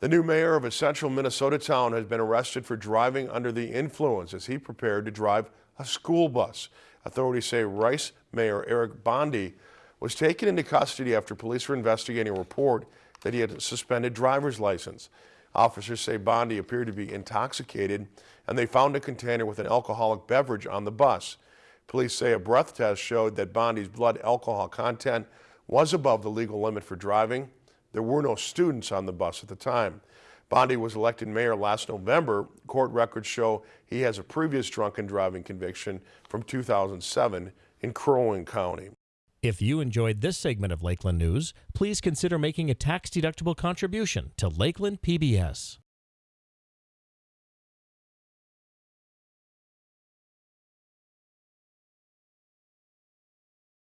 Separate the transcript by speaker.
Speaker 1: The new mayor of a central Minnesota town has been arrested for driving under the influence as he prepared to drive a school bus. Authorities say Rice Mayor Eric Bondi was taken into custody after police were investigating a report that he had a suspended driver's license. Officers say Bondi appeared to be intoxicated and they found a container with an alcoholic beverage on the bus. Police say a breath test showed that Bondi's blood alcohol content was above the legal limit for driving. There were no students on the bus at the time. Bondi was elected mayor last November. Court records show he has a previous drunken driving conviction from 2007 in Crow Wing County.
Speaker 2: If you enjoyed this segment of Lakeland News, please consider making a tax-deductible contribution to Lakeland PBS.